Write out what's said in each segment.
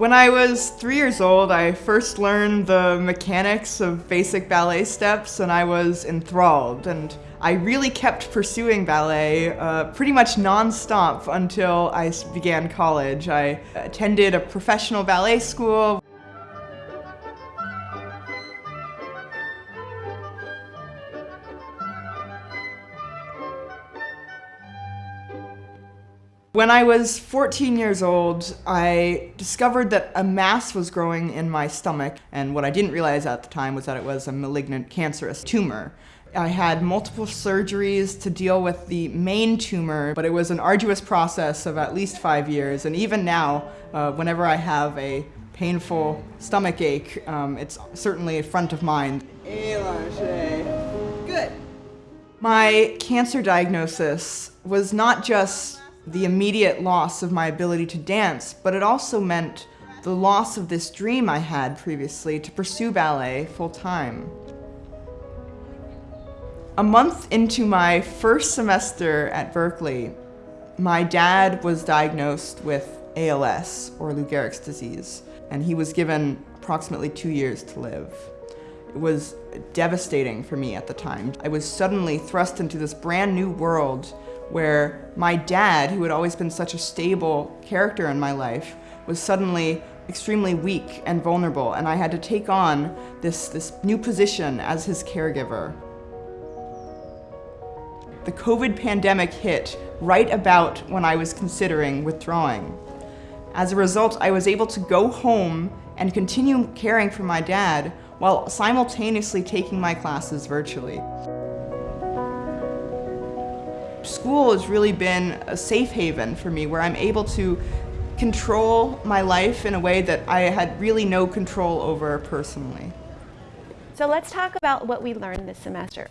When I was three years old, I first learned the mechanics of basic ballet steps and I was enthralled. And I really kept pursuing ballet uh, pretty much non-stop until I began college. I attended a professional ballet school When I was 14 years old, I discovered that a mass was growing in my stomach, and what I didn't realize at the time was that it was a malignant cancerous tumor. I had multiple surgeries to deal with the main tumor, but it was an arduous process of at least five years, and even now, uh, whenever I have a painful stomach ache, um, it's certainly front of mind. Good. My cancer diagnosis was not just the immediate loss of my ability to dance, but it also meant the loss of this dream I had previously to pursue ballet full-time. A month into my first semester at Berkeley, my dad was diagnosed with ALS, or Lou Gehrig's disease, and he was given approximately two years to live. It was devastating for me at the time. I was suddenly thrust into this brand new world where my dad, who had always been such a stable character in my life, was suddenly extremely weak and vulnerable, and I had to take on this, this new position as his caregiver. The COVID pandemic hit right about when I was considering withdrawing. As a result, I was able to go home and continue caring for my dad while simultaneously taking my classes virtually. School has really been a safe haven for me where I'm able to control my life in a way that I had really no control over personally. So let's talk about what we learned this semester.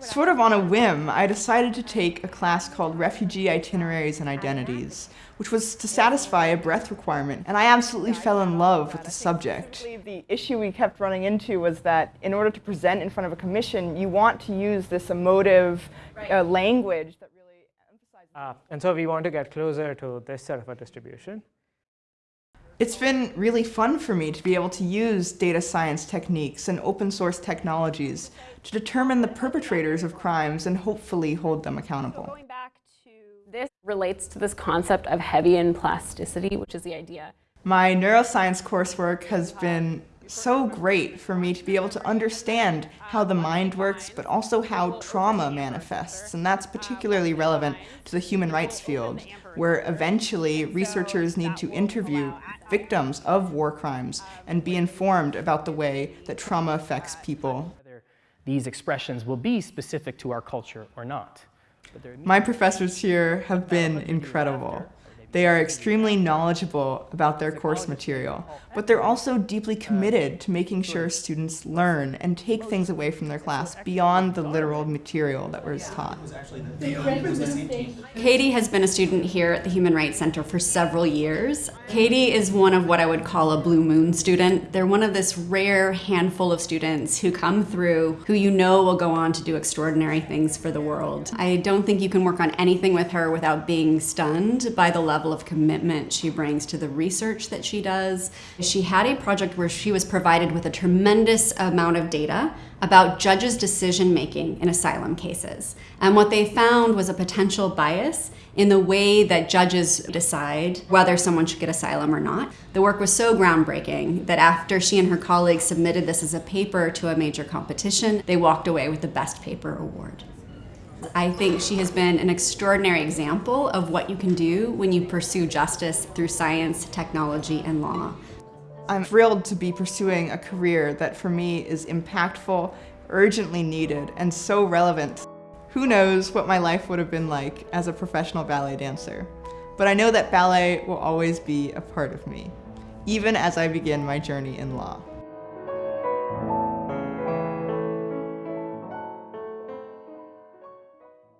sort of on a whim, I decided to take a class called Refugee Itineraries and Identities, which was to satisfy a breadth requirement, and I absolutely fell in love with the subject. The issue we kept running into was that in order to present in front of a commission, you want to use this emotive uh, language that really emphasizes... Uh, and so we want to get closer to this sort of a distribution. It's been really fun for me to be able to use data science techniques and open source technologies to determine the perpetrators of crimes and hopefully hold them accountable. Going back to this relates to this concept of Hebbian plasticity, which is the idea. My neuroscience coursework has been so great for me to be able to understand how the mind works, but also how trauma manifests. And that's particularly relevant to the human rights field, where eventually researchers need to interview victims of war crimes and be informed about the way that trauma affects people. These expressions will be specific to our culture or not. My professors here have been incredible. They are extremely knowledgeable about their course material, but they're also deeply committed to making sure students learn and take things away from their class beyond the literal material that was taught. Katie has been a student here at the Human Rights Center for several years. Katie is one of what I would call a blue moon student. They're one of this rare handful of students who come through who you know will go on to do extraordinary things for the world. I don't think you can work on anything with her without being stunned by the level level of commitment she brings to the research that she does. She had a project where she was provided with a tremendous amount of data about judges' decision making in asylum cases. And what they found was a potential bias in the way that judges decide whether someone should get asylum or not. The work was so groundbreaking that after she and her colleagues submitted this as a paper to a major competition, they walked away with the Best Paper Award. I think she has been an extraordinary example of what you can do when you pursue justice through science, technology, and law. I'm thrilled to be pursuing a career that for me is impactful, urgently needed, and so relevant. Who knows what my life would have been like as a professional ballet dancer. But I know that ballet will always be a part of me, even as I begin my journey in law.